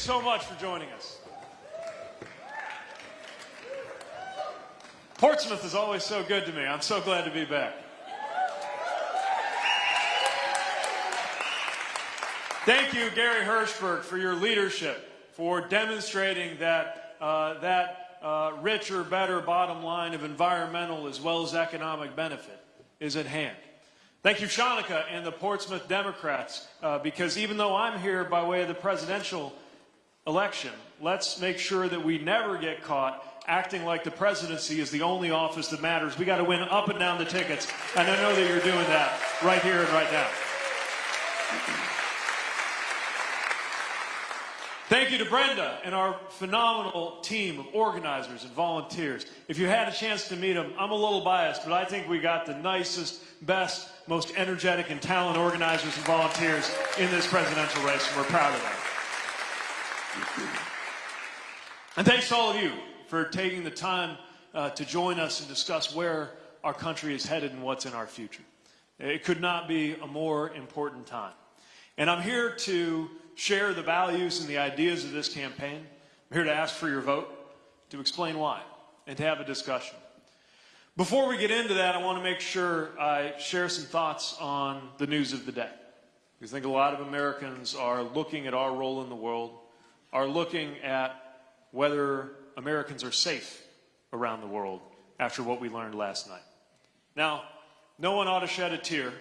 so much for joining us. Portsmouth is always so good to me. I'm so glad to be back. Thank you, Gary Hirshberg, for your leadership, for demonstrating that uh, that uh, richer, better bottom line of environmental as well as economic benefit is at hand. Thank you, Shanika and the Portsmouth Democrats, uh, because even though I'm here by way of the presidential election, let's make sure that we never get caught acting like the presidency is the only office that matters. We got to win up and down the tickets, and I know that you're doing that right here and right now. Thank you to Brenda and our phenomenal team of organizers and volunteers. If you had a chance to meet them, I'm a little biased, but I think we got the nicest, best, most energetic and talented organizers and volunteers in this presidential race, and we're proud of them. And thanks to all of you for taking the time uh, to join us and discuss where our country is headed and what's in our future. It could not be a more important time. And I'm here to share the values and the ideas of this campaign. I'm here to ask for your vote, to explain why, and to have a discussion. Before we get into that, I want to make sure I share some thoughts on the news of the day. Because I think a lot of Americans are looking at our role in the world, are looking at whether Americans are safe around the world after what we learned last night. Now, no one ought to shed a tear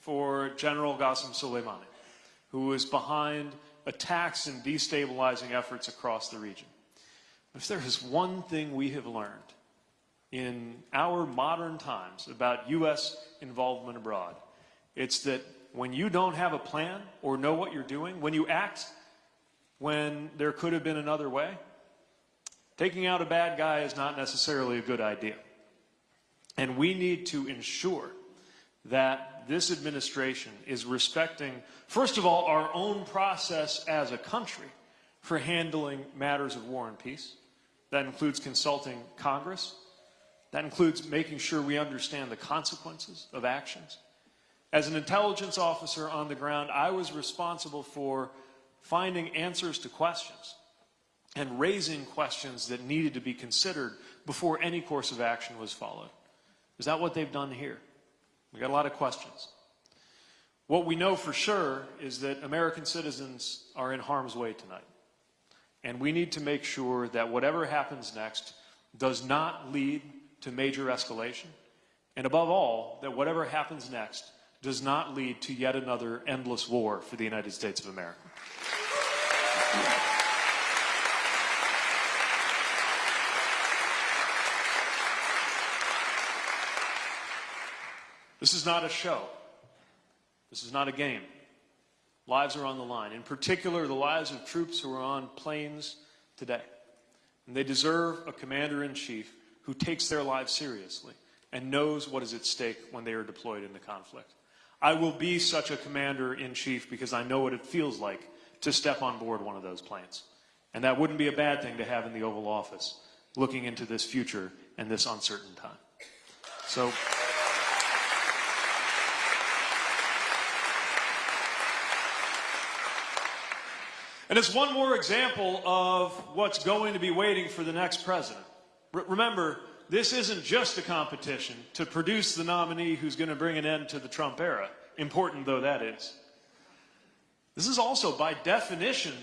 for General Qasem Soleimani who is behind attacks and destabilizing efforts across the region. If there is one thing we have learned in our modern times about U.S. involvement abroad, it's that when you don't have a plan or know what you're doing, when you act when there could have been another way, taking out a bad guy is not necessarily a good idea. And we need to ensure that this administration is respecting, first of all, our own process as a country for handling matters of war and peace. That includes consulting Congress. That includes making sure we understand the consequences of actions. As an intelligence officer on the ground, I was responsible for finding answers to questions and raising questions that needed to be considered before any course of action was followed. Is that what they've done here? We got a lot of questions. What we know for sure is that American citizens are in harm's way tonight. And we need to make sure that whatever happens next does not lead to major escalation. And above all, that whatever happens next does not lead to yet another endless war for the United States of America. This is not a show. This is not a game. Lives are on the line. In particular, the lives of troops who are on planes today. And they deserve a commander in chief who takes their lives seriously and knows what is at stake when they are deployed in the conflict. I will be such a commander in chief because I know what it feels like to step on board one of those planes. And that wouldn't be a bad thing to have in the Oval Office, looking into this future and this uncertain time. So. And it's one more example of what's going to be waiting for the next president. R remember, this isn't just a competition to produce the nominee who's going to bring an end to the Trump era, important though that is. This is also, by definition,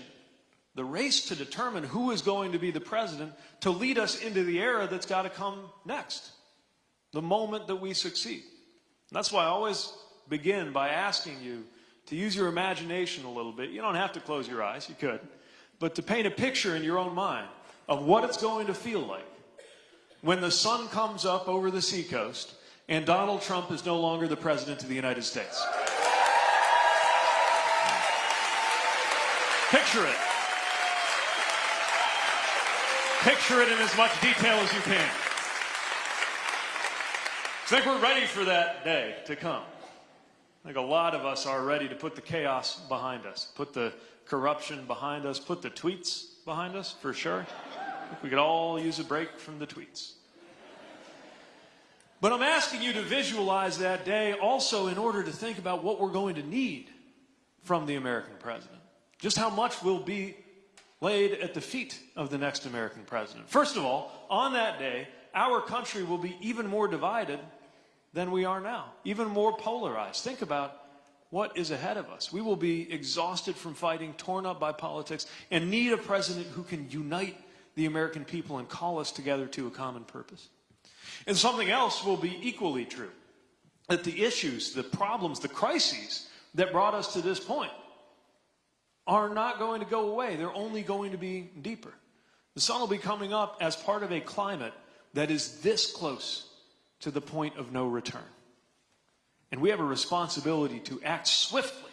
the race to determine who is going to be the president to lead us into the era that's got to come next, the moment that we succeed. And that's why I always begin by asking you to use your imagination a little bit. You don't have to close your eyes, you could. But to paint a picture in your own mind of what it's going to feel like when the sun comes up over the seacoast and Donald Trump is no longer the President of the United States. Picture it. Picture it in as much detail as you can. I think we're ready for that day to come. I think a lot of us are ready to put the chaos behind us, put the corruption behind us, put the tweets behind us, for sure. we could all use a break from the tweets. But I'm asking you to visualize that day also in order to think about what we're going to need from the American president. Just how much will be laid at the feet of the next American president. First of all, on that day, our country will be even more divided than we are now, even more polarized. Think about what is ahead of us. We will be exhausted from fighting, torn up by politics, and need a president who can unite the American people and call us together to a common purpose. And something else will be equally true that the issues, the problems, the crises that brought us to this point are not going to go away. They're only going to be deeper. The sun will be coming up as part of a climate that is this close to the point of no return. And we have a responsibility to act swiftly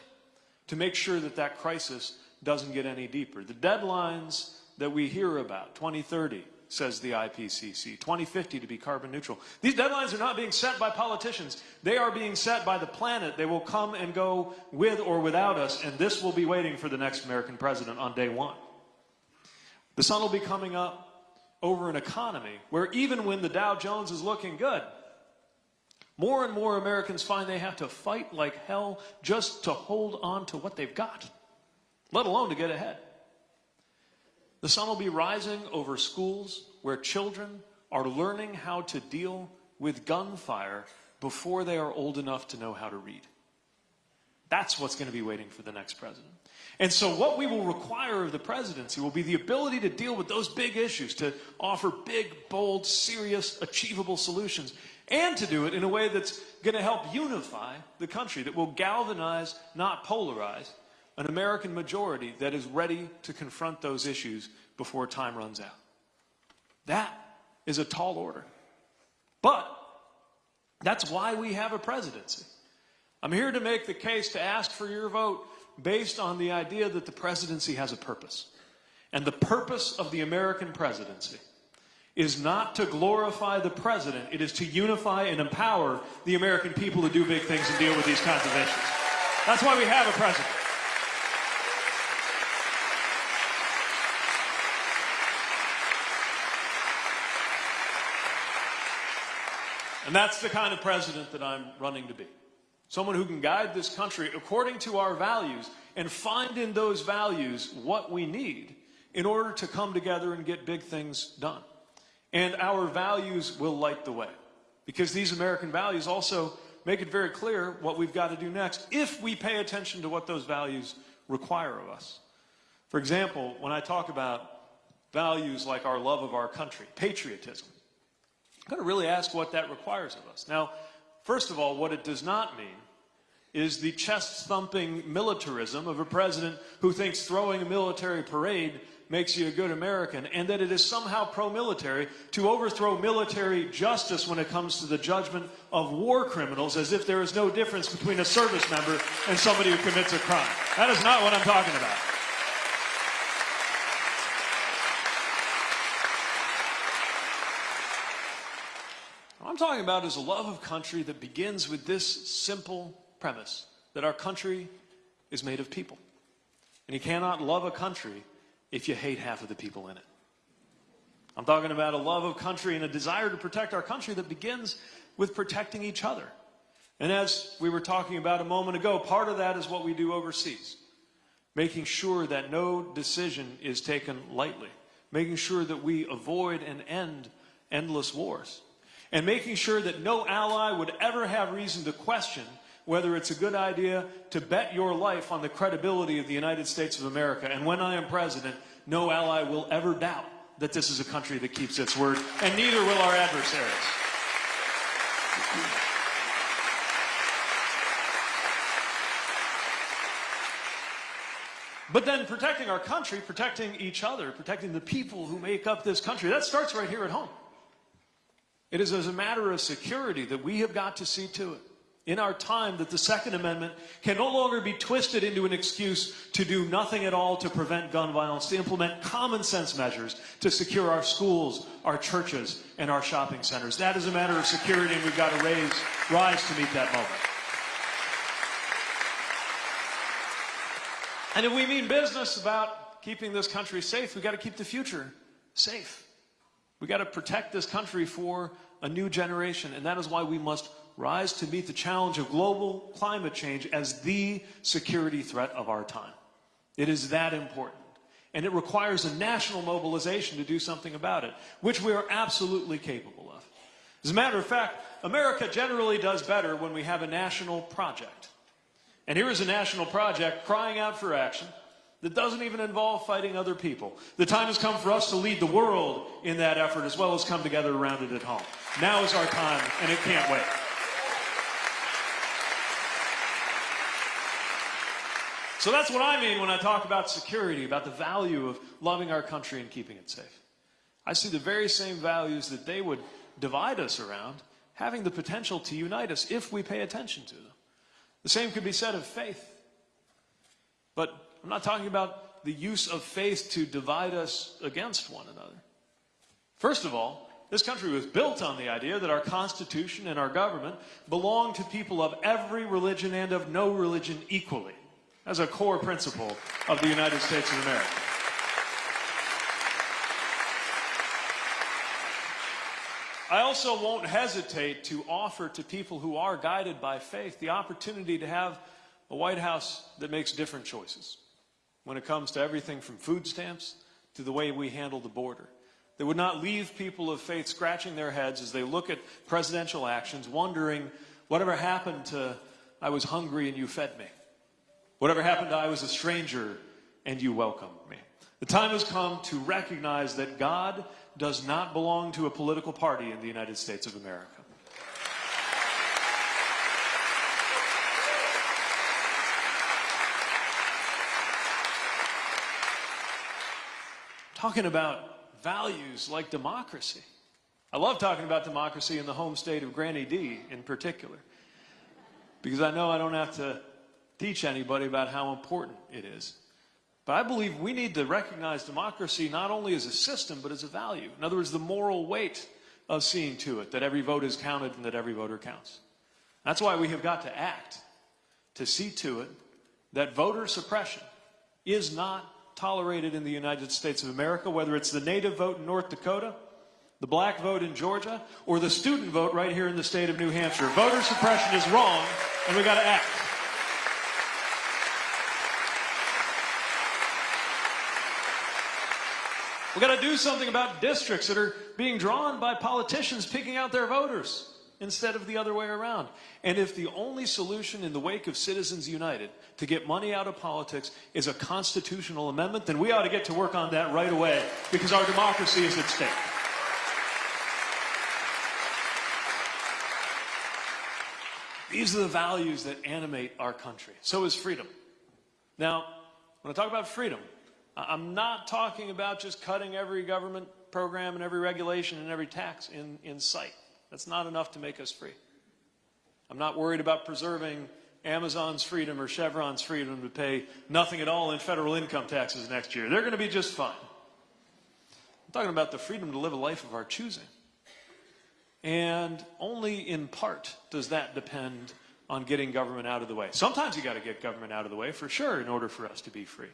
to make sure that that crisis doesn't get any deeper. The deadlines that we hear about, 2030, says the IPCC, 2050 to be carbon neutral. These deadlines are not being set by politicians. They are being set by the planet. They will come and go with or without us, and this will be waiting for the next American president on day one. The sun will be coming up over an economy where even when the Dow Jones is looking good, more and more Americans find they have to fight like hell just to hold on to what they've got, let alone to get ahead. The sun will be rising over schools where children are learning how to deal with gunfire before they are old enough to know how to read. That's what's going to be waiting for the next president. And so, what we will require of the presidency will be the ability to deal with those big issues, to offer big, bold, serious, achievable solutions, and to do it in a way that's going to help unify the country, that will galvanize, not polarize, an American majority that is ready to confront those issues before time runs out. That is a tall order. But that's why we have a presidency. I'm here to make the case to ask for your vote based on the idea that the presidency has a purpose. And the purpose of the American presidency is not to glorify the president, it is to unify and empower the American people to do big things and deal with these kinds of issues. That's why we have a president. And that's the kind of president that I'm running to be. Someone who can guide this country according to our values and find in those values what we need in order to come together and get big things done. And our values will light the way. Because these American values also make it very clear what we've got to do next if we pay attention to what those values require of us. For example, when I talk about values like our love of our country, patriotism, got to really ask what that requires of us. Now, first of all, what it does not mean is the chest thumping militarism of a president who thinks throwing a military parade makes you a good American, and that it is somehow pro military to overthrow military justice when it comes to the judgment of war criminals, as if there is no difference between a service member and somebody who commits a crime. That is not what I'm talking about. I'm talking about is a love of country that begins with this simple premise that our country is made of people. And you cannot love a country if you hate half of the people in it. I'm talking about a love of country and a desire to protect our country that begins with protecting each other. And as we were talking about a moment ago, part of that is what we do overseas. Making sure that no decision is taken lightly. Making sure that we avoid and end endless wars and making sure that no ally would ever have reason to question whether it's a good idea to bet your life on the credibility of the United States of America. And when I am president, no ally will ever doubt that this is a country that keeps its word, and neither will our adversaries. But then protecting our country, protecting each other, protecting the people who make up this country, that starts right here at home. It is as a matter of security that we have got to see to it in our time that the Second Amendment can no longer be twisted into an excuse to do nothing at all to prevent gun violence, to implement common sense measures to secure our schools, our churches, and our shopping centers. That is a matter of security, and we've got to raise, rise to meet that moment. And if we mean business about keeping this country safe, we've got to keep the future safe. We got to protect this country for a new generation, and that is why we must rise to meet the challenge of global climate change as the security threat of our time. It is that important. And it requires a national mobilization to do something about it, which we are absolutely capable of. As a matter of fact, America generally does better when we have a national project. And here is a national project crying out for action that doesn't even involve fighting other people. The time has come for us to lead the world in that effort as well as come together around it at home. Now is our time, and it can't wait. So that's what I mean when I talk about security, about the value of loving our country and keeping it safe. I see the very same values that they would divide us around having the potential to unite us if we pay attention to them. The same could be said of faith. But I'm not talking about the use of faith to divide us against one another. First of all, this country was built on the idea that our Constitution and our government belong to people of every religion and of no religion equally, as a core principle of the United States of America. I also won't hesitate to offer to people who are guided by faith the opportunity to have a White House that makes different choices when it comes to everything from food stamps to the way we handle the border. They would not leave people of faith scratching their heads as they look at presidential actions, wondering whatever happened to I was hungry and you fed me. Whatever happened to I was a stranger and you welcomed me. The time has come to recognize that God does not belong to a political party in the United States of America. Talking about values like democracy. I love talking about democracy in the home state of Granny D in particular, because I know I don't have to teach anybody about how important it is. But I believe we need to recognize democracy not only as a system, but as a value. In other words, the moral weight of seeing to it that every vote is counted and that every voter counts. That's why we have got to act to see to it that voter suppression is not tolerated in the United States of America, whether it's the native vote in North Dakota, the black vote in Georgia, or the student vote right here in the state of New Hampshire. Voter suppression is wrong, and we've got to act. We've got to do something about districts that are being drawn by politicians picking out their voters instead of the other way around. And if the only solution in the wake of Citizens United to get money out of politics is a constitutional amendment, then we ought to get to work on that right away because our democracy is at stake. These are the values that animate our country. So is freedom. Now, when I talk about freedom, I'm not talking about just cutting every government program and every regulation and every tax in, in sight. That's not enough to make us free. I'm not worried about preserving Amazon's freedom or Chevron's freedom to pay nothing at all in federal income taxes next year. They're going to be just fine. I'm talking about the freedom to live a life of our choosing. And only in part does that depend on getting government out of the way. Sometimes you got to get government out of the way for sure in order for us to be free.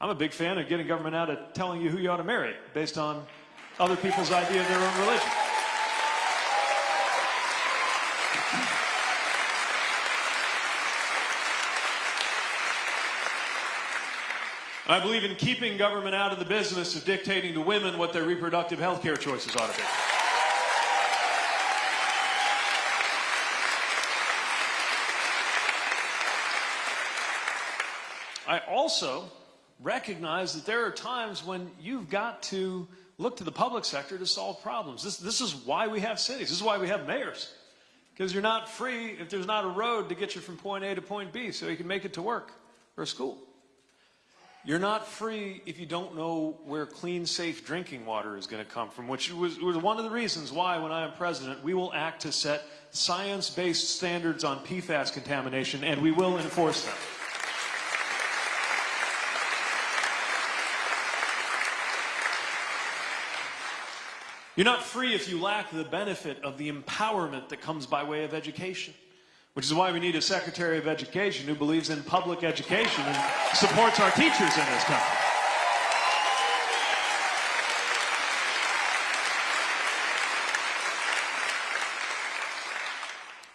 I'm a big fan of getting government out of telling you who you ought to marry based on other people's idea of their own religion. I believe in keeping government out of the business of dictating to women what their reproductive health care choices ought to be. I also recognize that there are times when you've got to look to the public sector to solve problems. This, this is why we have cities. This is why we have mayors. Because you're not free if there's not a road to get you from point A to point B so you can make it to work or school. You're not free if you don't know where clean, safe drinking water is going to come from, which was, was one of the reasons why, when I am president, we will act to set science-based standards on PFAS contamination, and we will enforce them. You're not free if you lack the benefit of the empowerment that comes by way of education, which is why we need a Secretary of Education who believes in public education and supports our teachers in this country.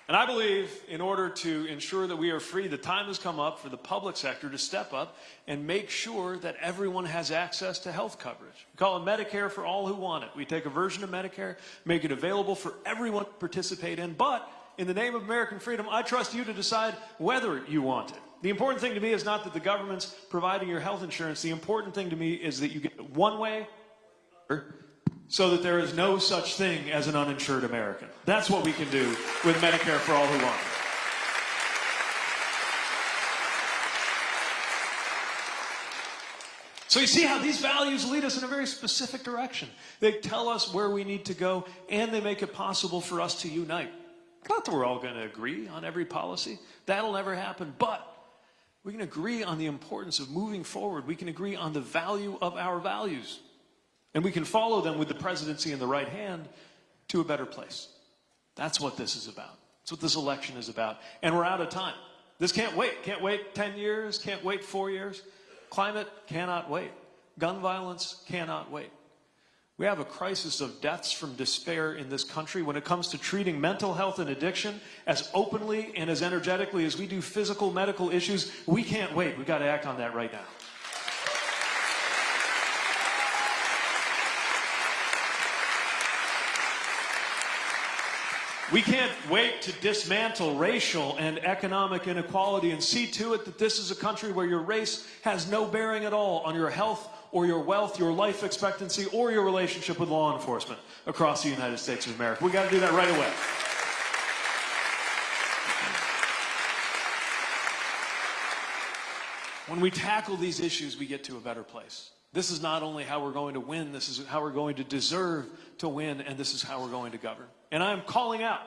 And I believe in order to ensure that we are free, the time has come up for the public sector to step up and make sure that everyone has access to health coverage. We call it Medicare for all who want it. We take a version of Medicare, make it available for everyone to participate in, but in the name of American freedom, I trust you to decide whether you want it. The important thing to me is not that the government's providing your health insurance. The important thing to me is that you get it one way so that there is no such thing as an uninsured American. That's what we can do with Medicare for all who want it. So you see how these values lead us in a very specific direction. They tell us where we need to go, and they make it possible for us to unite. Not that we're all going to agree on every policy. That'll never happen. But we can agree on the importance of moving forward. We can agree on the value of our values. And we can follow them with the presidency in the right hand to a better place. That's what this is about. That's what this election is about. And we're out of time. This can't wait. Can't wait 10 years. Can't wait four years. Climate cannot wait. Gun violence cannot wait. We have a crisis of deaths from despair in this country when it comes to treating mental health and addiction as openly and as energetically as we do physical medical issues. We can't wait. We've got to act on that right now. We can't wait to dismantle racial and economic inequality and see to it that this is a country where your race has no bearing at all on your health or your wealth, your life expectancy, or your relationship with law enforcement across the United States of America. We got to do that right away. When we tackle these issues, we get to a better place. This is not only how we're going to win, this is how we're going to deserve to win, and this is how we're going to govern. And I'm calling out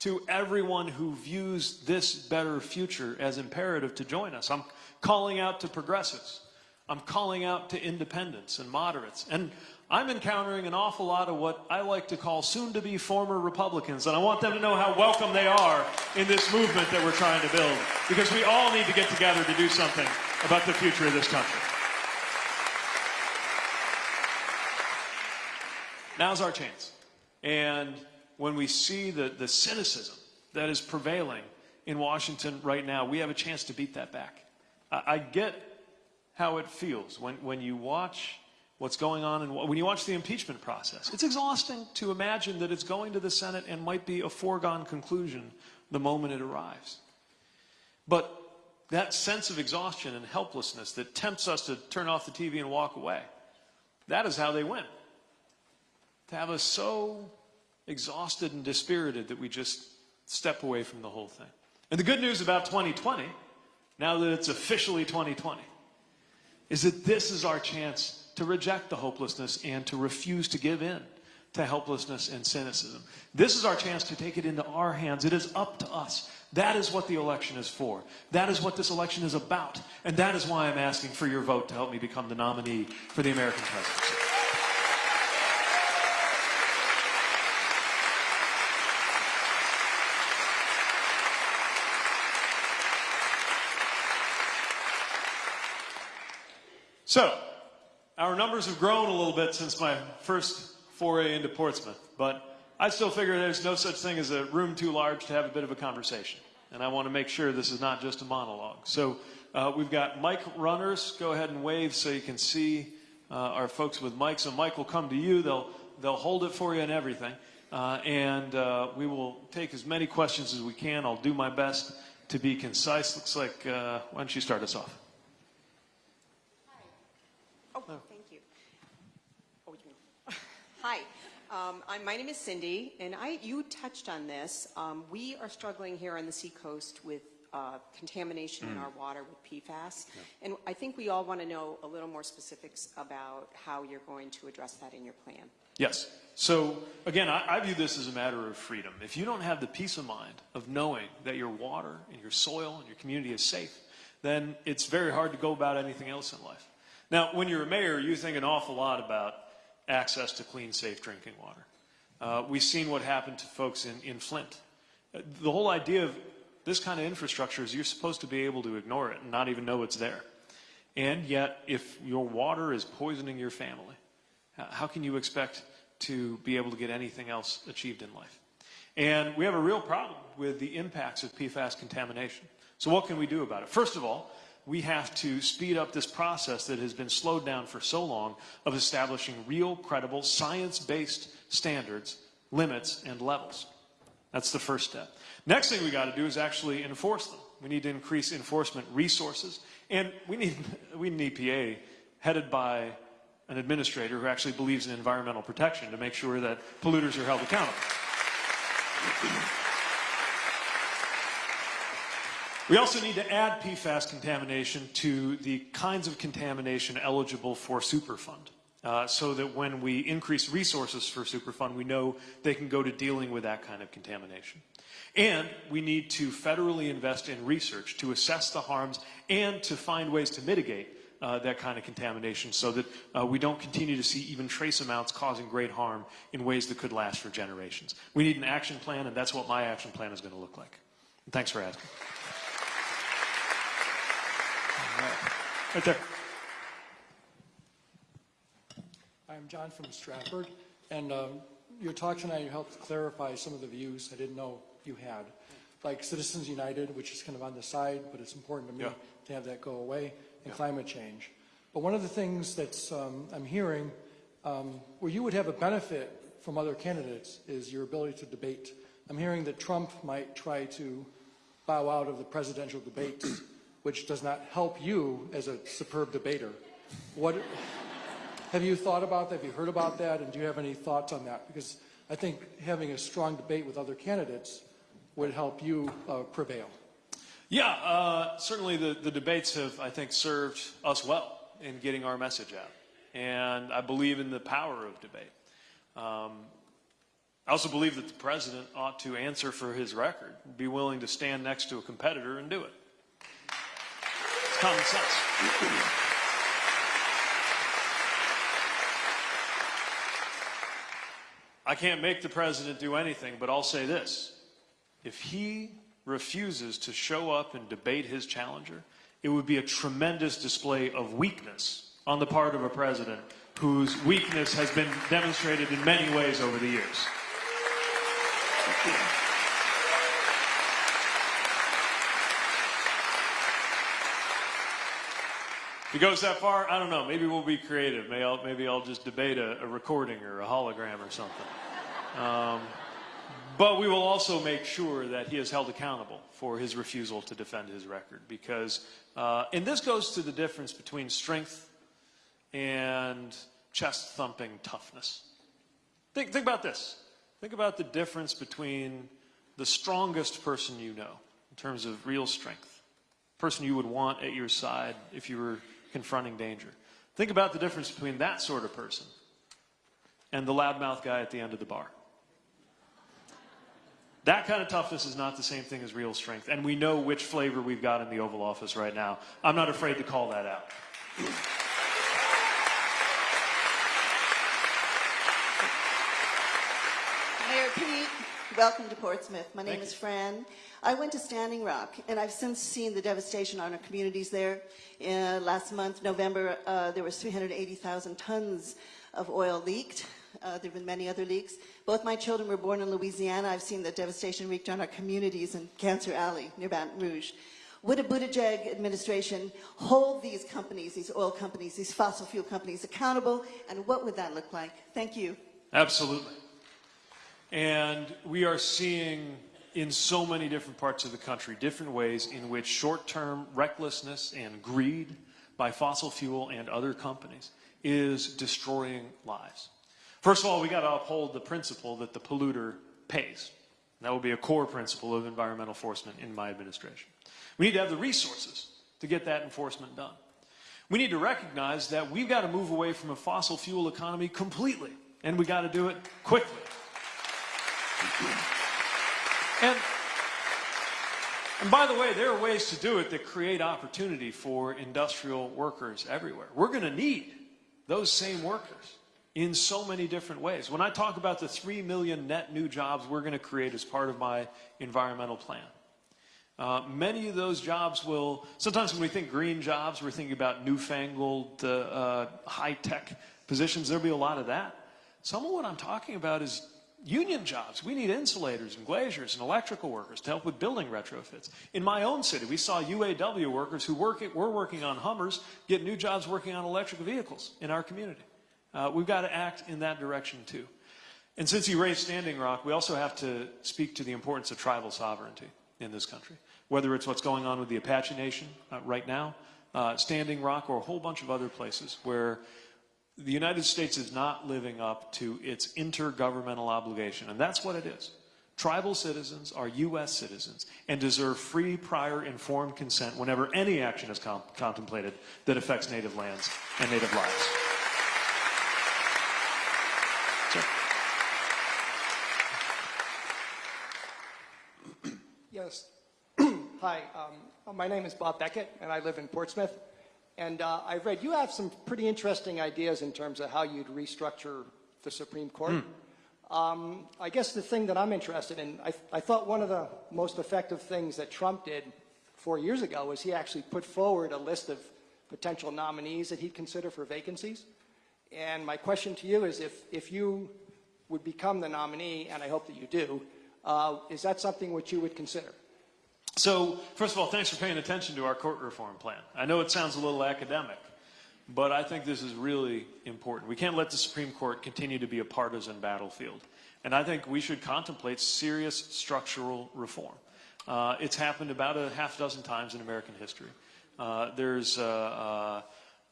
to everyone who views this better future as imperative to join us. I'm calling out to progressives. I'm calling out to independents and moderates. And I'm encountering an awful lot of what I like to call soon to be former Republicans. And I want them to know how welcome they are in this movement that we're trying to build. Because we all need to get together to do something about the future of this country. Now's our chance. And when we see the, the cynicism that is prevailing in Washington right now, we have a chance to beat that back. I, I get how it feels when, when you watch what's going on and when you watch the impeachment process. It's exhausting to imagine that it's going to the Senate and might be a foregone conclusion the moment it arrives. But that sense of exhaustion and helplessness that tempts us to turn off the TV and walk away, that is how they win to have us so exhausted and dispirited that we just step away from the whole thing. And the good news about 2020, now that it's officially 2020, is that this is our chance to reject the hopelessness and to refuse to give in to helplessness and cynicism. This is our chance to take it into our hands. It is up to us. That is what the election is for. That is what this election is about. And that is why I'm asking for your vote to help me become the nominee for the American presidency. So, our numbers have grown a little bit since my first foray into Portsmouth, but I still figure there's no such thing as a room too large to have a bit of a conversation. And I want to make sure this is not just a monologue. So uh, we've got mic runners. Go ahead and wave so you can see uh, our folks with mics. So Mike will come to you. They'll, they'll hold it for you and everything. Uh, and uh, we will take as many questions as we can. I'll do my best to be concise. Looks like, uh, why don't you start us off? Oh, thank you. Oh, you Hi, um, I'm, my name is Cindy, and I, you touched on this. Um, we are struggling here on the seacoast with uh, contamination in our water with PFAS. And I think we all want to know a little more specifics about how you're going to address that in your plan. Yes. So again, I, I, view this as a matter of freedom. If you don't have the peace of mind of knowing that your water and your soil and your community is safe, then it's very hard to go about anything else in life. Now, when you're a mayor, you think an awful lot about access to clean, safe drinking water. Uh, we've seen what happened to folks in, in Flint. The whole idea of this kind of infrastructure is you're supposed to be able to ignore it and not even know it's there. And yet, if your water is poisoning your family, how can you expect to be able to get anything else achieved in life? And we have a real problem with the impacts of PFAS contamination. So what can we do about it? First of all, we have to speed up this process that has been slowed down for so long of establishing real, credible, science-based standards, limits, and levels. That's the first step. Next thing we got to do is actually enforce them. We need to increase enforcement resources, and we need, we need an EPA headed by an administrator who actually believes in environmental protection to make sure that polluters are held accountable. We also need to add PFAS contamination to the kinds of contamination eligible for Superfund. Uh, so that when we increase resources for Superfund, we know they can go to dealing with that kind of contamination. And we need to federally invest in research to assess the harms and to find ways to mitigate uh, that kind of contamination so that uh, we don't continue to see even trace amounts causing great harm in ways that could last for generations. We need an action plan, and that's what my action plan is going to look like. And thanks for asking. Right there. I'm John from Stratford, and um, your talk tonight helped clarify some of the views I didn't know you had, like Citizens United, which is kind of on the side, but it's important to me Yeah. to have that go away, and climate change. But one of the things that um, I'm hearing, um, where you would have a benefit from other candidates, is your ability to debate. I'm hearing that Trump might try to bow out of the presidential debates, which does not help you as a superb debater. What? Have you thought about that? Have you heard about that? And do you have any thoughts on that? Because I think having a strong debate with other candidates would help you uh, prevail. Yeah, uh, certainly the, the debates have, I think, served us well in getting our message out. And I believe in the power of debate. Um, I also believe that the president ought to answer for his record, be willing to stand next to a competitor and do it. Common sense. I can't make the president do anything, but I'll say this. If he refuses to show up and debate his challenger, it would be a tremendous display of weakness on the part of a president whose weakness has been demonstrated in many ways over the years. If he goes that far, I don't know. Maybe we'll be creative. Maybe I'll, maybe I'll just debate a, a recording or a hologram or something. Um, but we will also make sure that he is held accountable for his refusal to defend his record. Because, uh, and this goes to the difference between strength and chest thumping toughness. Think, think about this. Think about the difference between the strongest person you know in terms of real strength, person you would want at your side if you were confronting danger. Think about the difference between that sort of person and the loudmouth guy at the end of the bar. That kind of toughness is not the same thing as real strength, and we know which flavor we've got in the Oval Office right now. I'm not afraid to call that out. Mayor Pete, welcome to Portsmouth. My name Thank is. Fran. I went to Standing Rock, and I've since seen the devastation on our communities there. Uh, last month, November, uh, there was 380,000 tons of oil leaked. Uh, there have been many other leaks. Both my children were born in Louisiana. I've seen the devastation wreaked on our communities in Cancer Alley near Baton Rouge. Would a Buttigieg administration hold these companies, these oil companies, these fossil fuel companies accountable, and what would that look like? Thank you. Absolutely. And we are seeing in so many different parts of the country different ways in which short term recklessness and greed by fossil fuel and other companies is destroying lives. First of all, we got to uphold the principle that the polluter pays. That will be a core principle of environmental enforcement in my administration. We need to have the resources to get that enforcement done. We need to recognize that we've got to move away from a fossil fuel economy completely, and we got to do it quickly. And, and by the way, there are ways to do it that create opportunity for industrial workers everywhere. We're going to need those same workers in so many different ways. When I talk about the 3 million net new jobs we're going to create as part of my environmental plan, uh, many of those jobs will, sometimes when we think green jobs, we're thinking about newfangled, uh, uh, high tech positions. There'll be a lot of that. Some of what I'm talking about is union jobs. We need insulators and glaziers and electrical workers to help with building retrofits. In my own city, we saw UAW workers who work, were working on Hummers get new jobs working on electric vehicles in our community. Uh, we've got to act in that direction too. And since you raised Standing Rock, we also have to speak to the importance of tribal sovereignty in this country. Whether it's what's going on with the Apache Nation uh, right now, uh, Standing Rock, or a whole bunch of other places where the United States is not living up to its intergovernmental obligation, and that's what it is. Tribal citizens are U.S. citizens and deserve free, prior, informed consent whenever any action is contemplated that affects native lands and native lives. Yes. Hi, um, my name is Bob Beckett, and I live in Portsmouth. And uh, I've read you have some pretty interesting ideas in terms of how you'd restructure the Supreme Court. Um, I guess the thing that I'm interested in, I, I thought one of the most effective things that Trump did four years ago was he actually put forward a list of potential nominees that he'd consider for vacancies. And my question to you is if, if you would become the nominee, and I hope that you do, uh, is that something which you would consider? So, first of all, thanks for paying attention to our court reform plan. I know it sounds a little academic, but I think this is really important. We can't let the Supreme Court continue to be a partisan battlefield. And I think we should contemplate serious structural reform. Uh, it's happened about a half dozen times in American history. Uh, there's uh,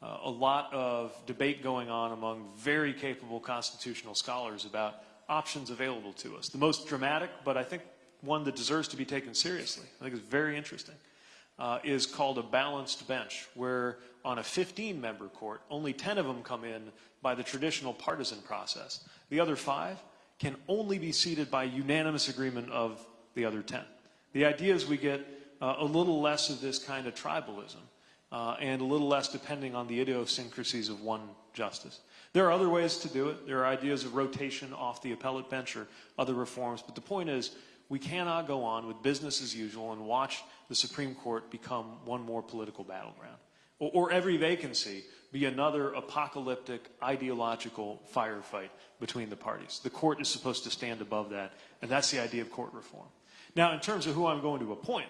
uh, a lot of debate going on among very capable constitutional scholars about options available to us. The most dramatic, but I think one that deserves to be taken seriously, I think it's very interesting, uh, is called a balanced bench, where on a 15 member court, only 10 of them come in by the traditional partisan process. The other five can only be seated by unanimous agreement of the other 10. The idea is we get uh, a little less of this kind of tribalism uh, and a little less depending on the idiosyncrasies of one justice. There are other ways to do it. There are ideas of rotation off the appellate bench or other reforms, but the point is we cannot go on with business as usual and watch the Supreme Court become one more political battleground. Or, or every vacancy be another apocalyptic ideological firefight between the parties. The court is supposed to stand above that, and that's the idea of court reform. Now, in terms of who I'm going to appoint,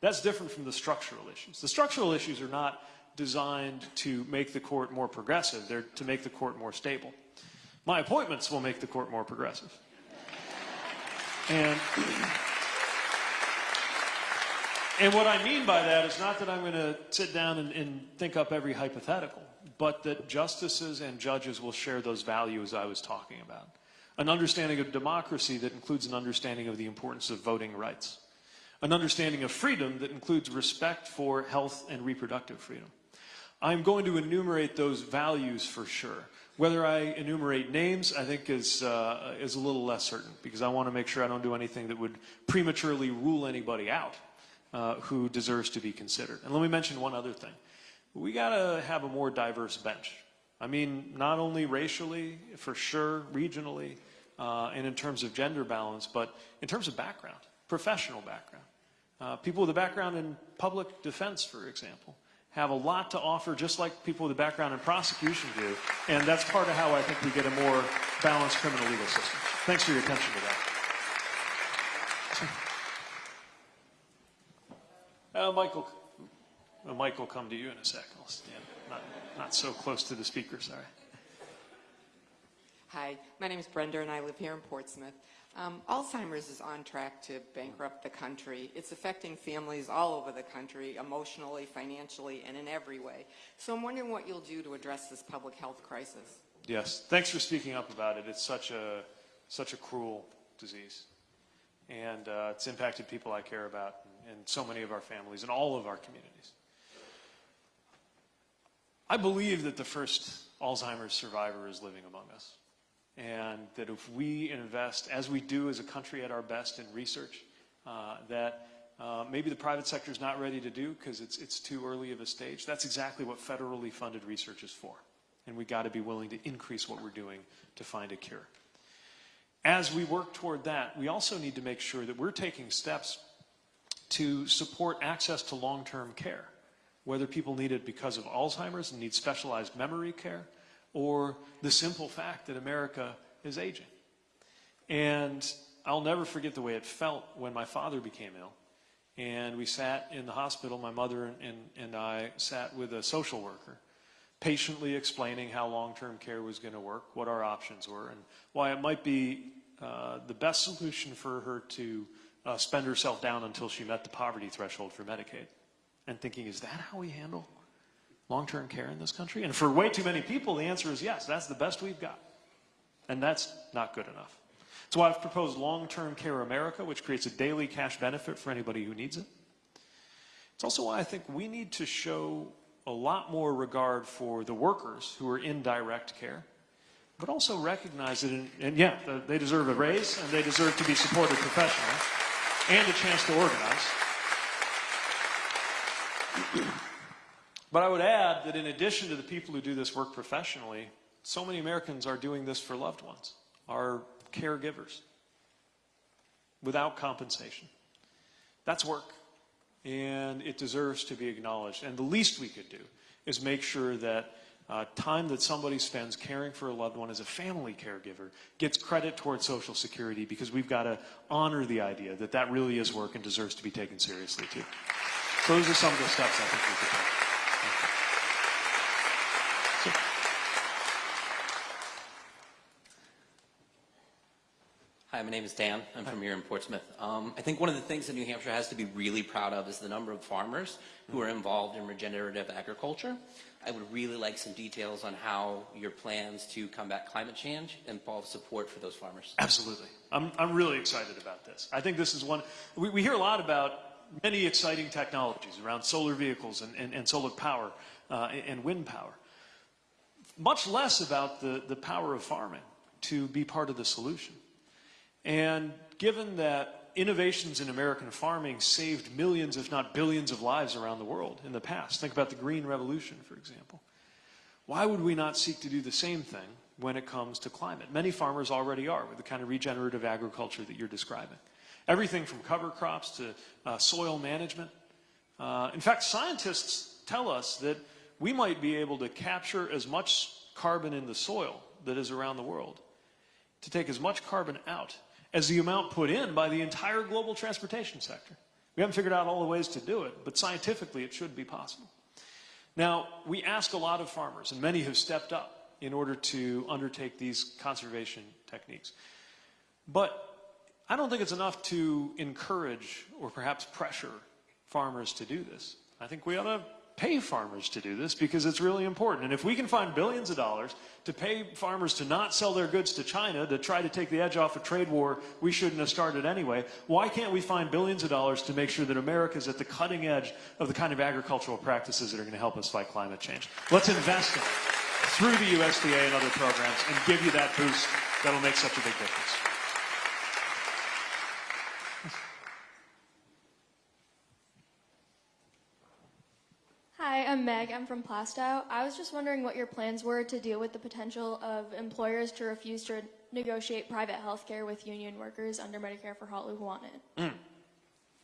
that's different from the structural issues. The structural issues are not designed to make the court more progressive, they're to make the court more stable. My appointments will make the court more progressive. And, and what I mean by that is not that I'm going to sit down and, and think up every hypothetical, but that justices and judges will share those values I was talking about. An understanding of democracy that includes an understanding of the importance of voting rights. An understanding of freedom that includes respect for health and reproductive freedom. I'm going to enumerate those values for sure. Whether I enumerate names, I think is, uh, is a little less certain because I want to make sure I don't do anything that would prematurely rule anybody out uh, who deserves to be considered. And let me mention one other thing. We got to have a more diverse bench. I mean, not only racially, for sure, regionally, uh, and in terms of gender balance, but in terms of background, professional background. Uh, people with a background in public defense, for example have a lot to offer, just like people with a background in prosecution do. And that's part of how I think we get a more balanced criminal legal system. Thanks for your attention to that. Uh, Michael, uh, come to you in a 2nd I'll stand not, not so close to the speaker, sorry. Hi, my name is Brenda and I live here in Portsmouth. Um, Alzheimer's is on track to bankrupt the country. It's affecting families all over the country, emotionally, financially, and in every way. So I'm wondering what you'll do to address this public health crisis. Yes, thanks for speaking up about it. It's such a, such a cruel disease. And uh, it's impacted people I care about and, and so many of our families and all of our communities. I believe that the first Alzheimer's survivor is living among us. And that if we invest, as we do as a country at our best in research, uh, that uh, maybe the private sector is not ready to do because it's, it's too early of a stage. That's exactly what federally funded research is for. And we got to be willing to increase what we're doing to find a cure. As we work toward that, we also need to make sure that we're taking steps to support access to long-term care, whether people need it because of Alzheimer's and need specialized memory care, or the simple fact that America is aging. And I'll never forget the way it felt when my father became ill. And we sat in the hospital, my mother and, and, I sat with a social worker, patiently explaining how long term care was going to work, what our options were, and why it might be uh, the best solution for her to uh, spend herself down until she met the poverty threshold for Medicaid. And thinking, is that how we handle long term care in this country? And for way too many people, the answer is yes, that's the best we've got. And that's not good enough. Why I've proposed Long Term Care America, which creates a daily cash benefit for anybody who needs it. It's also why I think we need to show a lot more regard for the workers who are in direct care, but also recognize that, in, and yeah, they deserve a raise and they deserve to be supported professionally and a chance to organize. But I would add that in addition to the people who do this work professionally, so many Americans are doing this for loved ones, are caregivers, without compensation. That's work, and it deserves to be acknowledged. And the least we could do is make sure that uh, time that somebody spends caring for a loved one as a family caregiver gets credit towards Social Security because we've got to honor the idea that that really is work and deserves to be taken seriously too. So those are some of the steps I think we could take. Hi, my name is Dan. I'm from here in Portsmouth. Um, I think one of the things that New Hampshire has to be really proud of is the number of farmers who are involved in regenerative agriculture. I would really like some details on how your plans to combat climate change involve support for those farmers. Absolutely. I'm, I'm really excited about this. I think this is one, we, we hear a lot about many exciting technologies around solar vehicles and, and, and solar power uh, and wind power. Much less about the, the power of farming to be part of the solution. And given that innovations in American farming saved millions, if not billions, of lives around the world in the past, think about the Green Revolution, for example. Why would we not seek to do the same thing when it comes to climate? Many farmers already are with the kind of regenerative agriculture that you're describing. Everything from cover crops to uh, soil management. Uh, in fact, scientists tell us that we might be able to capture as much carbon in the soil that is around the world, to take as much carbon out as the amount put in by the entire global transportation sector. We haven't figured out all the ways to do it, but scientifically it should be possible. Now, we ask a lot of farmers, and many have stepped up in order to undertake these conservation techniques. But I don't think it's enough to encourage or perhaps pressure farmers to do this. I think we ought to pay farmers to do this because it's really important. And if we can find billions of dollars to pay farmers to not sell their goods to China to try to take the edge off a trade war we shouldn't have started anyway, why can't we find billions of dollars to make sure that America is at the cutting edge of the kind of agricultural practices that are going to help us fight climate change? Let's invest in it through the USDA and other programs and give you that boost that'll make such a big difference. Hi, I'm Meg. I'm from Plaistow. I was just wondering what your plans were to deal with the potential of employers to refuse to negotiate private health care with union workers under Medicare for all who want it.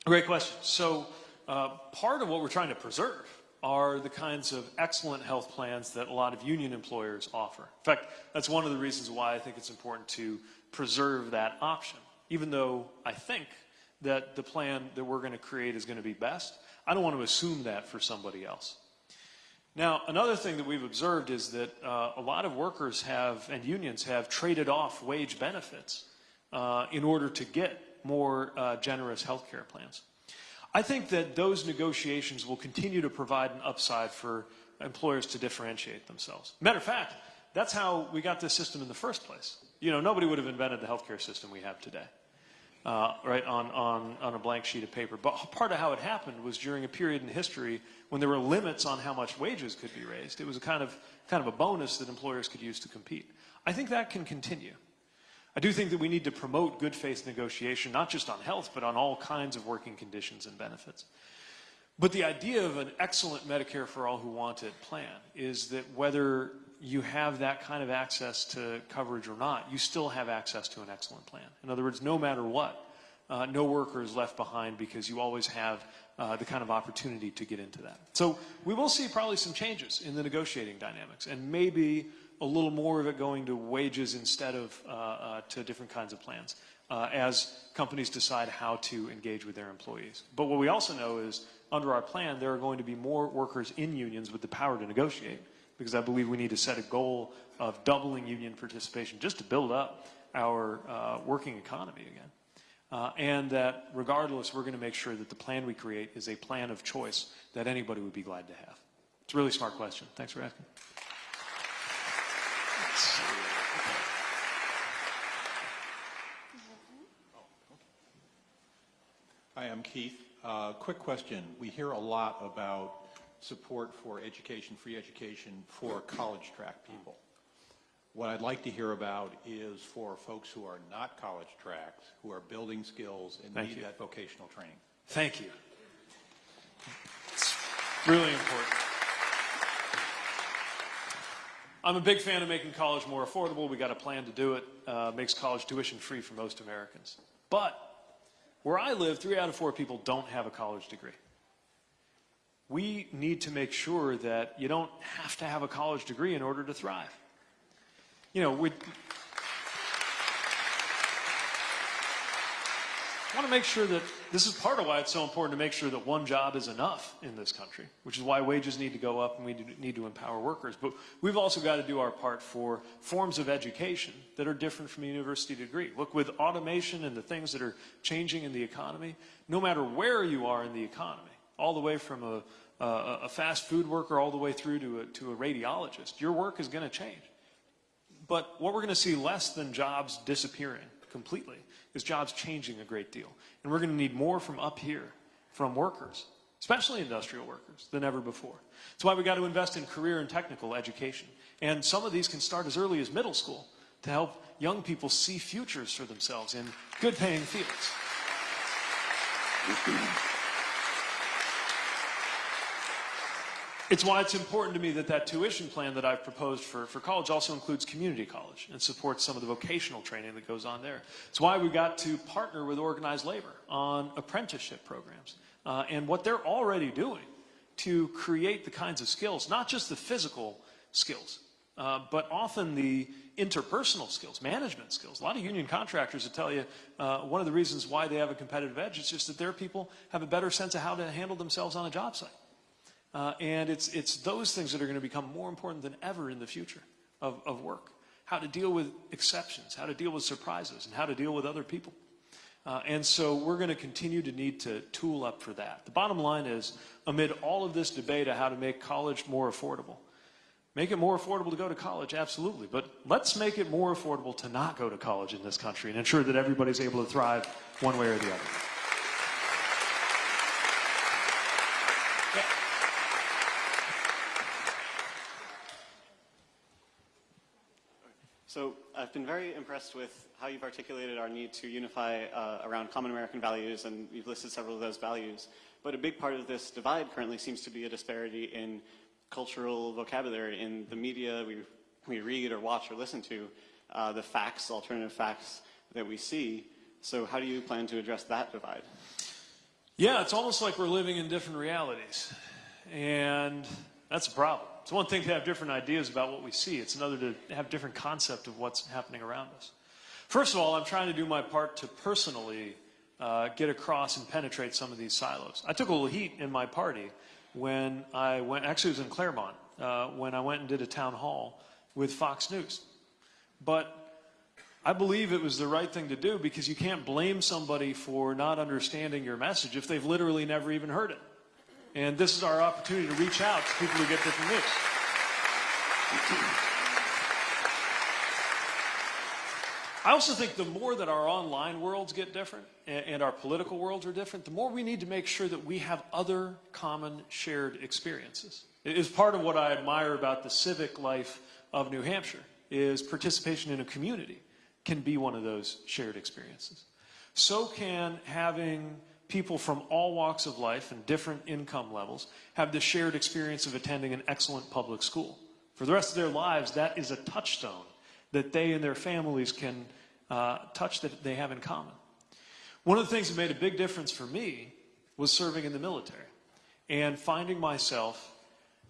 Great question. So, uh, part of what we're trying to preserve are the kinds of excellent health plans that a lot of union employers offer. In fact, that's one of the reasons why I think it's important to preserve that option. Even though I think that the plan that we're going to create is going to be best, I don't want to assume that for somebody else. Now, another thing that we've observed is that uh, a lot of workers have, and unions have, traded off wage benefits uh, in order to get more uh, generous health care plans. I think that those negotiations will continue to provide an upside for employers to differentiate themselves. Matter of fact, that's how we got this system in the first place. You know, nobody would have invented the healthcare system we have today uh, right, on, on, on a blank sheet of paper. But part of how it happened was during a period in history when there were limits on how much wages could be raised. It was a kind of, kind of a bonus that employers could use to compete. I think that can continue. I do think that we need to promote good faith negotiation, not just on health, but on all kinds of working conditions and benefits. But the idea of an excellent Medicare for all who want it plan is that whether you have that kind of access to coverage or not, you still have access to an excellent plan. In other words, no matter what, uh, no worker is left behind because you always have uh, the kind of opportunity to get into that. So we will see probably some changes in the negotiating dynamics, and maybe a little more of it going to wages instead of uh, uh, to different kinds of plans uh, as companies decide how to engage with their employees. But what we also know is under our plan, there are going to be more workers in unions with the power to negotiate because I believe we need to set a goal of doubling union participation just to build up our uh, working economy again. Uh, and that regardless, we're going to make sure that the plan we create is a plan of choice that anybody would be glad to have. It's a really smart question. Thanks for asking. Hi, I'm Keith. Uh, quick question. We hear a lot about support for education, free education for college track people. What I'd like to hear about is for folks who are not college tracks, who are building skills and Thank need you. that vocational training. Thank you. It's really important. I'm a big fan of making college more affordable. We got a plan to do it. Uh, makes college tuition free for most Americans. But where I live, three out of four people don't have a college degree. We need to make sure that you don't have to have a college degree in order to thrive. You know, we want to make sure that this is part of why it's so important to make sure that one job is enough in this country, which is why wages need to go up and we need to empower workers. But we've also got to do our part for forms of education that are different from a university degree. Look, with automation and the things that are changing in the economy, no matter where you are in the economy, all the way from a, a, a fast food worker all the way through to a, to a radiologist, your work is going to change. But what we're going to see less than jobs disappearing completely is jobs changing a great deal. And we're going to need more from up here, from workers, especially industrial workers, than ever before. That's why we've got to invest in career and technical education. And some of these can start as early as middle school to help young people see futures for themselves in good paying fields. It's why it's important to me that that tuition plan that I've proposed for, for college also includes community college and supports some of the vocational training that goes on there. It's why we got to partner with organized labor on apprenticeship programs uh, and what they're already doing to create the kinds of skills, not just the physical skills, uh, but often the interpersonal skills, management skills. A lot of union contractors will tell you uh, one of the reasons why they have a competitive edge is just that their people have a better sense of how to handle themselves on a job site. Uh, and it's, it's those things that are going to become more important than ever in the future of, of work. How to deal with exceptions, how to deal with surprises, and how to deal with other people. Uh, and so we're going to continue to need to tool up for that. The bottom line is, amid all of this debate of how to make college more affordable, make it more affordable to go to college, absolutely. But let's make it more affordable to not go to college in this country and ensure that everybody's able to thrive one way or the other. So I've been very impressed with how you've articulated our need to unify uh, around common American values, and you've listed several of those values. But a big part of this divide currently seems to be a disparity in cultural vocabulary in the media we, we read or watch or listen to, uh, the facts, alternative facts that we see. So how do you plan to address that divide? Yeah, it's almost like we're living in different realities. And that's a problem. It's one thing to have different ideas about what we see. It's another to have different concept of what's happening around us. First of all, I'm trying to do my part to personally uh, get across and penetrate some of these silos. I took a little heat in my party when I went, actually it was in Claremont, uh, when I went and did a town hall with Fox News. But I believe it was the right thing to do because you can't blame somebody for not understanding your message if they've literally never even heard it. And this is our opportunity to reach out to people who get different news. I also think the more that our online worlds get different and, and our political worlds are different, the more we need to make sure that we have other common shared experiences. It is part of what I admire about the civic life of New Hampshire is participation in a community can be one of those shared experiences. So can having people from all walks of life and different income levels have the shared experience of attending an excellent public school. For the rest of their lives, that is a touchstone that they and their families can uh, touch that they have in common. One of the things that made a big difference for me was serving in the military and finding myself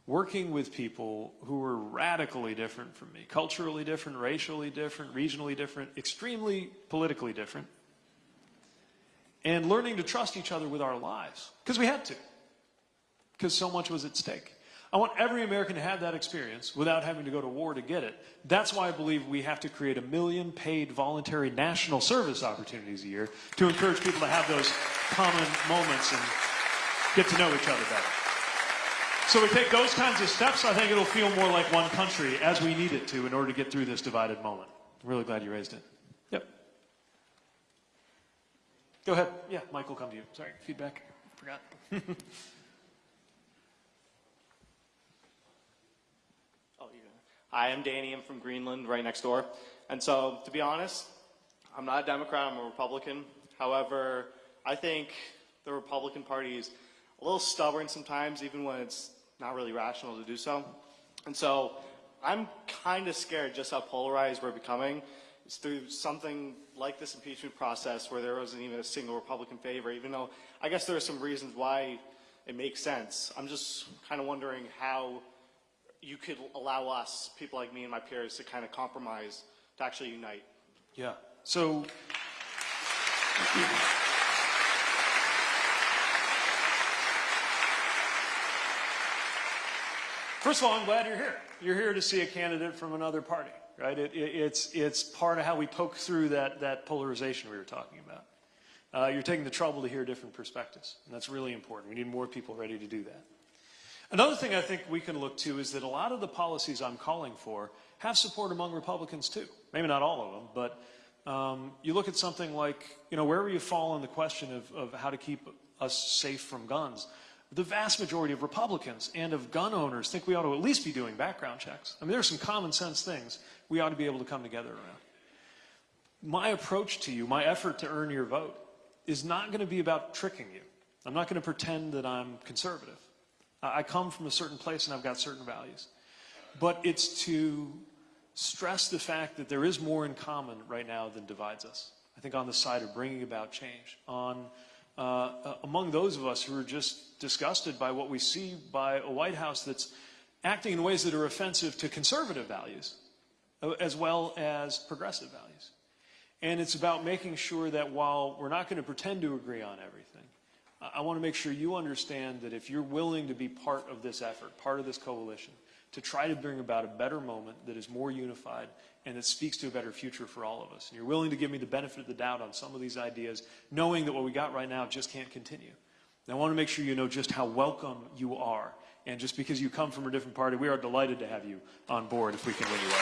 working with people who were radically different from me, culturally different, racially different, regionally different, extremely politically different, and learning to trust each other with our lives. Because we had to. Because so much was at stake. I want every American to have that experience without having to go to war to get it. That's why I believe we have to create a million paid voluntary national service opportunities a year to encourage people to have those common moments and get to know each other better. So we take those kinds of steps, I think it'll feel more like one country as we need it to in order to get through this divided moment. I'm really glad you raised it. Yep. Go ahead. Yeah, Mike will come to you. Sorry, feedback. Forgot. Oh, you. Hi, I'm Danny. I'm from Greenland, right next door. And so, to be honest, I'm not a Democrat. I'm a Republican. However, I think the Republican Party is a little stubborn sometimes, even when it's not really rational to do so. And so, I'm kind of scared just how polarized we're becoming. It's through something like this impeachment process where there wasn't even a single Republican favor, even though I guess there are some reasons why it makes sense. I'm just kind of wondering how you could allow us, people like me and my peers, to kind of compromise to actually unite. Yeah. So First of all, I'm glad you're here. You're here to see a candidate from another party, right? It, it, it's, it's part of how we poke through that, that polarization we were talking about. Uh, you're taking the trouble to hear different perspectives, and that's really important. We need more people ready to do that. Another thing I think we can look to is that a lot of the policies I'm calling for have support among Republicans too. Maybe not all of them, but um, you look at something like, you know, wherever you fall on the question of, of how to keep us safe from guns, the vast majority of Republicans and of gun owners think we ought to at least be doing background checks. I mean, there are some common sense things we ought to be able to come together around. My approach to you, my effort to earn your vote, is not going to be about tricking you. I'm not going to pretend that I'm conservative. I come from a certain place and I've got certain values. But it's to stress the fact that there is more in common right now than divides us. I think on the side of bringing about change, on uh, uh, among those of us who are just disgusted by what we see by a White House that's acting in ways that are offensive to conservative values uh, as well as progressive values. And it's about making sure that while we're not going to pretend to agree on everything, I want to make sure you understand that if you're willing to be part of this effort, part of this coalition, to try to bring about a better moment that is more unified and that speaks to a better future for all of us, and you're willing to give me the benefit of the doubt on some of these ideas, knowing that what we got right now just can't continue. And I want to make sure you know just how welcome you are. And just because you come from a different party, we are delighted to have you on board if we can win you over.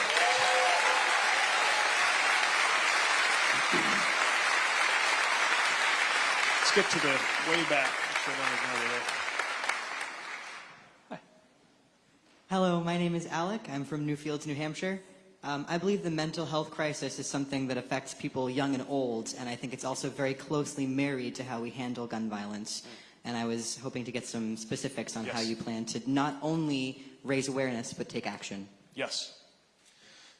Let's get to the way back. There. Hello, my name is Alec. I'm from Newfields, New Hampshire. Um, I believe the mental health crisis is something that affects people young and old, and I think it's also very closely married to how we handle gun violence. And I was hoping to get some specifics on how you plan to not only raise awareness, but take action. Yes.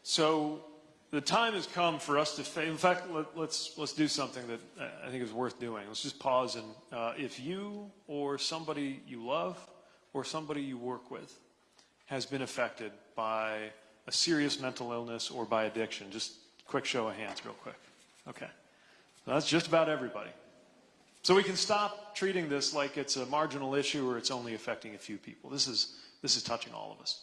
So the time has come for us to. In fact, let, let's let's do something that uh, I think is worth doing. Let's just pause and uh, if you or somebody you love or somebody you work with has been affected by a serious mental illness or by addiction, just quick show of hands, real quick. Okay. That's just about everybody. So we can stop treating this like it's a marginal issue or it's only affecting a few people. This is, this is touching all of us.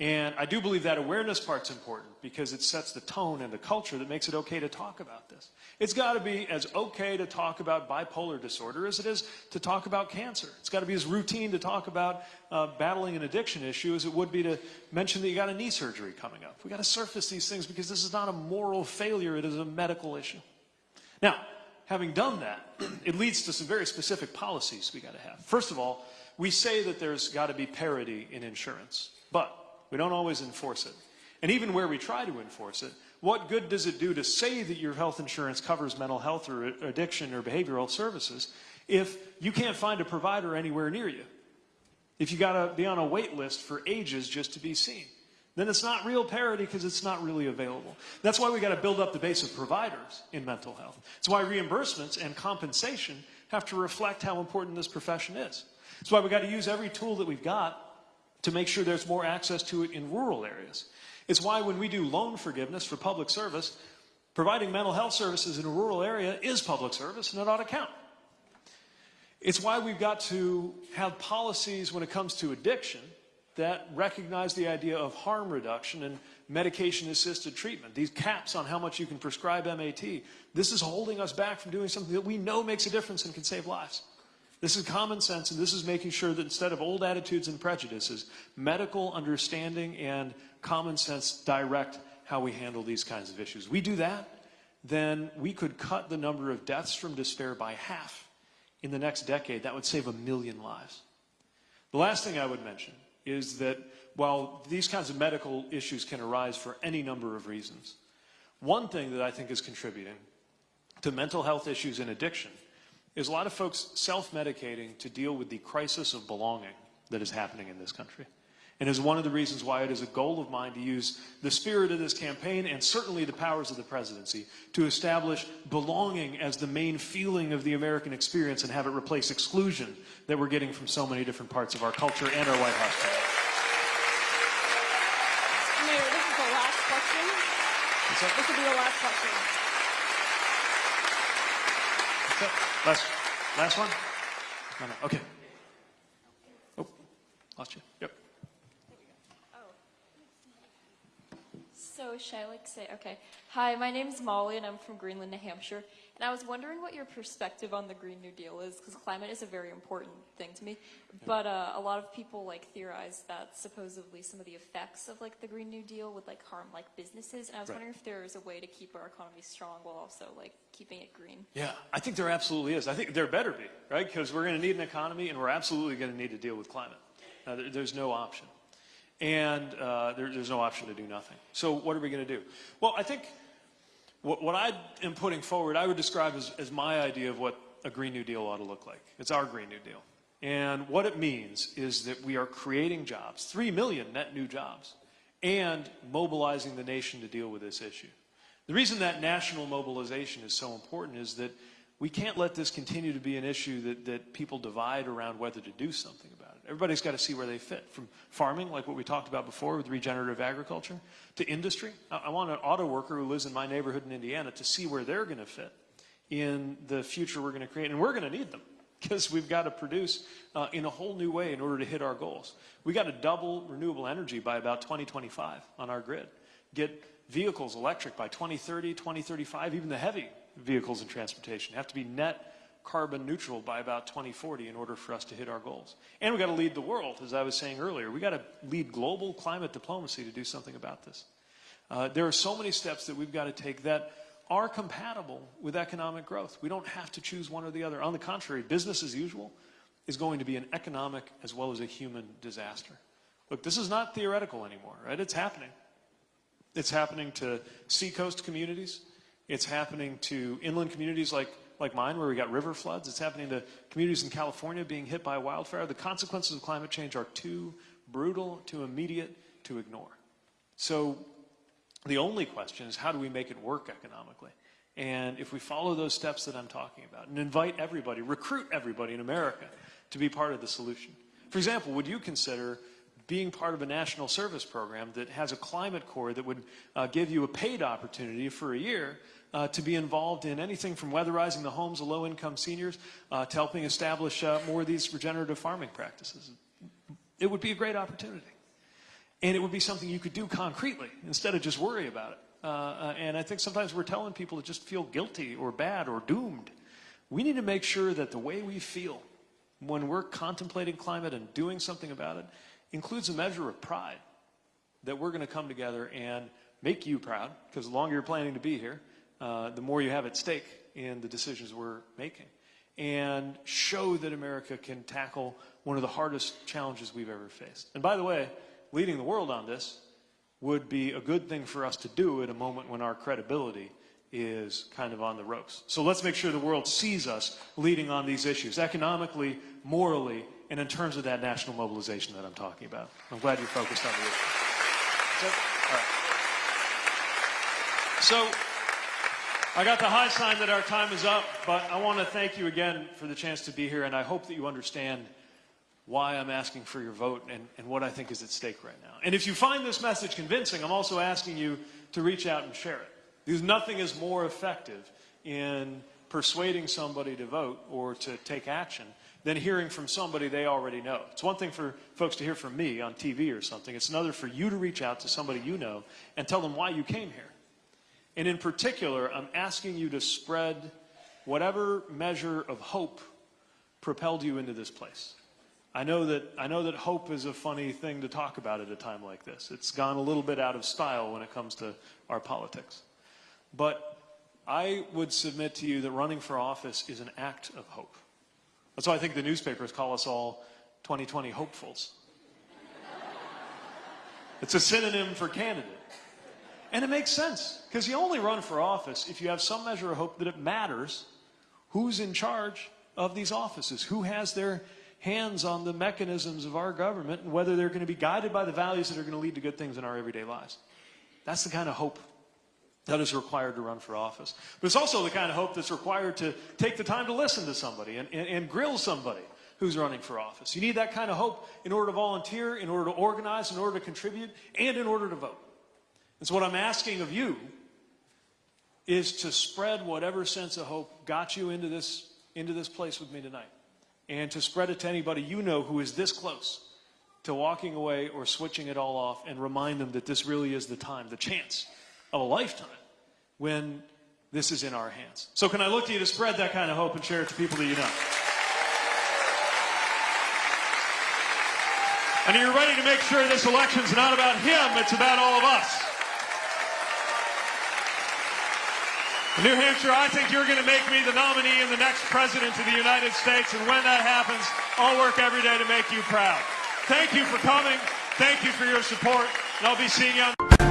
And I do believe that awareness part's important because it sets the tone and the culture that makes it okay to talk about this. It's got to be as okay to talk about bipolar disorder as it is to talk about cancer. It's got to be as routine to talk about uh, battling an addiction issue as it would be to mention that you got a knee surgery coming up. We got to surface these things because this is not a moral failure, it is a medical issue. Now, having done that, it leads to some very specific policies we got to have. First of all, we say that there's got to be parity in insurance, but we don't always enforce it. And even where we try to enforce it, what good does it do to say that your health insurance covers mental health or addiction or behavioral services if you can't find a provider anywhere near you? If you got to be on a wait list for ages just to be seen? Then it's not real parity because it's not really available. That's why we got to build up the base of providers in mental health. It's why reimbursements and compensation have to reflect how important this profession is. It's why we got to use every tool that we've got to make sure there's more access to it in rural areas. It's why when we do loan forgiveness for public service, providing mental health services in a rural area is public service and it ought to count. It's why we've got to have policies when it comes to addiction that recognize the idea of harm reduction and medication assisted treatment. These caps on how much you can prescribe MAT. This is holding us back from doing something that we know makes a difference and can save lives. This is common sense, and this is making sure that instead of old attitudes and prejudices, medical understanding and common sense direct how we handle these kinds of issues. We do that, then we could cut the number of deaths from despair by half in the next decade. That would save a million lives. The last thing I would mention is that while these kinds of medical issues can arise for any number of reasons, one thing that I think is contributing to mental health issues and addiction is a lot of folks self-medicating to deal with the crisis of belonging that is happening in this country. And is one of the reasons why it is a goal of mine to use the spirit of this campaign and certainly the powers of the presidency to establish belonging as the main feeling of the American experience and have it replace exclusion that we're getting from so many different parts of our culture and our White House today. Mayor, this is the last question. This will be the last question. Last, last one? No, no, okay. Oh, lost you. Yep. Oh. So, should I like say, okay. Hi, my name's Molly and I'm from Greenland, New Hampshire. And I was wondering what your perspective on the Green New Deal is, because climate is a very important thing to me. But uh, a lot of people like theorize that supposedly some of the effects of like the Green New Deal would like harm like businesses. And I was Right. wondering if there is a way to keep our economy strong while also like keeping it green. Yeah, I think there absolutely is. I think there better be, right? Because we're going to need an economy and we're absolutely going to need to deal with climate. Uh, there, there's no option. And uh, there, there's no option to do nothing. So what are we going to do? Well, I think what, what I am putting forward, I would describe as, as my idea of what a Green New Deal ought to look like. It's our Green New Deal. And what it means is that we are creating jobs, 3 million net new jobs, and mobilizing the nation to deal with this issue. The reason that national mobilization is so important is that we can't let this continue to be an issue that, that people divide around whether to do something about it. Everybody's got to see where they fit, from farming, like what we talked about before with regenerative agriculture, to industry. I, I want an auto worker who lives in my neighborhood in Indiana to see where they're going to fit in the future we're going to create. And we're going to need them because we've got to produce uh, in a whole new way in order to hit our goals. we got to double renewable energy by about 2025 on our grid. Get vehicles electric by 2030, 2035, even the heavy vehicles and transportation have to be net carbon neutral by about 2040 in order for us to hit our goals. And we've got to lead the world, as I was saying earlier. We've got to lead global climate diplomacy to do something about this. Uh, there are so many steps that we've got to take that are compatible with economic growth. We don't have to choose one or the other. On the contrary, business as usual is going to be an economic as well as a human disaster. Look, this is not theoretical anymore, right? It's happening. It's happening to seacoast communities. It's happening to inland communities like, like mine, where we got river floods. It's happening to communities in California being hit by wildfire. The consequences of climate change are too brutal, too immediate to ignore. So the only question is how do we make it work economically? And if we follow those steps that I'm talking about and invite everybody, recruit everybody in America to be part of the solution. For example, would you consider being part of a national service program that has a climate corps that would uh, give you a paid opportunity for a year uh, to be involved in anything from weatherizing the homes of low-income seniors uh, to helping establish uh, more of these regenerative farming practices? It would be a great opportunity. And it would be something you could do concretely instead of just worry about it. Uh, uh, and I think sometimes we're telling people to just feel guilty or bad or doomed. We need to make sure that the way we feel when we're contemplating climate and doing something about it includes a measure of pride that we're going to come together and make you proud, because the longer you're planning to be here, uh, the more you have at stake in the decisions we're making, and show that America can tackle one of the hardest challenges we've ever faced. And by the way, leading the world on this would be a good thing for us to do at a moment when our credibility is kind of on the ropes. So let's make sure the world sees us leading on these issues, economically, morally, and in terms of that national mobilization that I'm talking about. I'm glad you're focused on the issue. So, I got the high sign that our time is up, but I want to thank you again for the chance to be here, and I hope that you understand why I'm asking for your vote and, and what I think is at stake right now. And if you find this message convincing, I'm also asking you to reach out and share it. Because nothing is more effective in persuading somebody to vote or to take action than hearing from somebody they already know. It's one thing for folks to hear from me on TV or something. It's another for you to reach out to somebody you know and tell them why you came here. And in particular, I'm asking you to spread whatever measure of hope propelled you into this place. I know that I know that hope is a funny thing to talk about at a time like this. It's gone a little bit out of style when it comes to our politics. But I would submit to you that running for office is an act of hope. That's why I think the newspapers call us all 2020 hopefuls. It's a synonym for candidate. And it makes sense because you only run for office if you have some measure of hope that it matters who's in charge of these offices, who has their hands on the mechanisms of our government, and whether they're going to be guided by the values that are going to lead to good things in our everyday lives. That's the kind of hope that is required to run for office. But it's also the kind of hope that's required to take the time to listen to somebody and, and, and grill somebody who's running for office. You need that kind of hope in order to volunteer, in order to organize, in order to contribute, and in order to vote. And so what I'm asking of you is to spread whatever sense of hope got you into this, into this place with me tonight. And to spread it to anybody you know who is this close to walking away or switching it all off and remind them that this really is the time, the chance of a lifetime when this is in our hands. So can I look to you to spread that kind of hope and share it to people that you know? And you're ready to make sure this election's not about him, it's about all of us. New Hampshire, I think you're going to make me the nominee and the next president of the United States. And when that happens, I'll work every day to make you proud. Thank you for coming. Thank you for your support. And I'll be seeing you on.